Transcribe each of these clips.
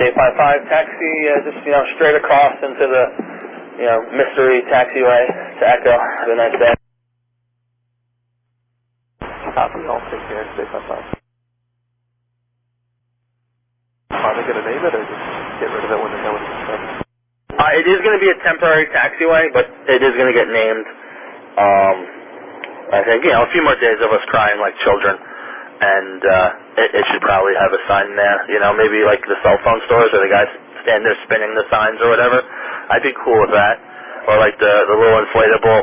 855 taxi, uh, just, you know, straight across into the, you know, mystery taxiway to Echo. Have a nice day. Copy, I'll take care of 855. Are they going to name it or just get rid of it when they know it's constructed? Uh, it is going to be a temporary taxiway, but it is going to get named. Um, I think, you know, a few more days of us crying like children. And uh, it, it should probably have a sign there. You know, maybe like the cell phone stores where the guys stand there spinning the signs or whatever. I'd be cool with that. Or like the, the little inflatable,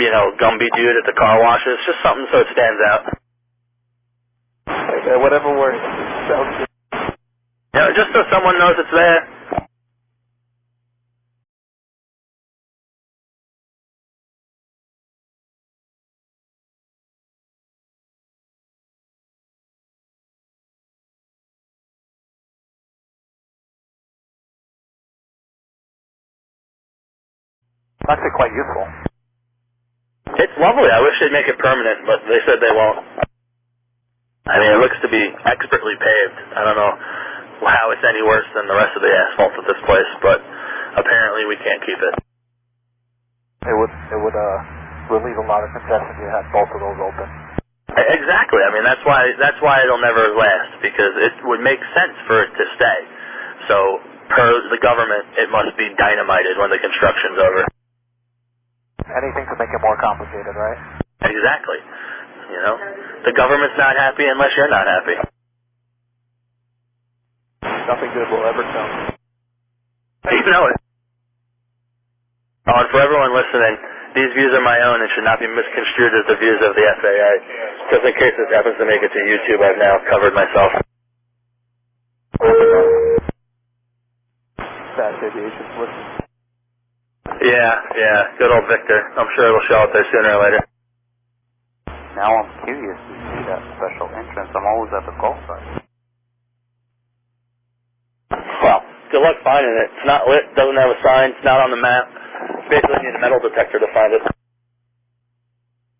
you know, Gumby dude at the car washes. Just something so it stands out. Okay, whatever works. Sounds good. You know, just so someone knows it's there. It's actually quite useful. It's lovely. I wish they'd make it permanent, but they said they won't. I mean, it looks to be expertly paved. I don't know how it's any worse than the rest of the asphalt at this place, but apparently we can't keep it. It would it would uh relieve a lot of congestion if you had both of those open. Exactly. I mean, that's why that's why it'll never last because it would make sense for it to stay. So, per the government, it must be dynamited when the construction's over. Anything to make it more complicated, right? Exactly. You know, the government's not happy unless you're not happy. Nothing good will ever come. You know it. Oh, and for everyone listening, these views are my own and should not be misconstrued as the views of the FAA. Just in case this happens to make it to YouTube, I've now covered myself. VASAviation listen. Yeah, yeah, good old Victor. I'm sure it'll show up there sooner or later. Now I'm curious to see that special entrance. I'm always at the golf site. Well, good luck finding it. It's not lit, doesn't have a sign, it's not on the map. Basically you need a metal detector to find it.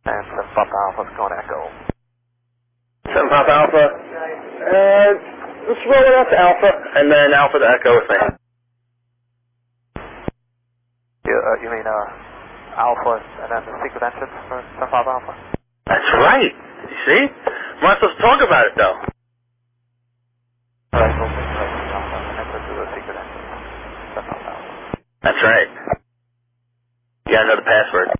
And the Papa Alpha's going Echo. Seven Pop Alpha. Uh, let's roll it out to Alpha, and then Alpha to Echo with me. You, uh, you mean uh, Alpha and then the secret entrance for Sun Papa Alpha? That's right. You see? We're not supposed to talk about it, though. Alright, so Alpha, enter to the secret entrance. Sun Papa Alpha. That's right. You gotta know the password.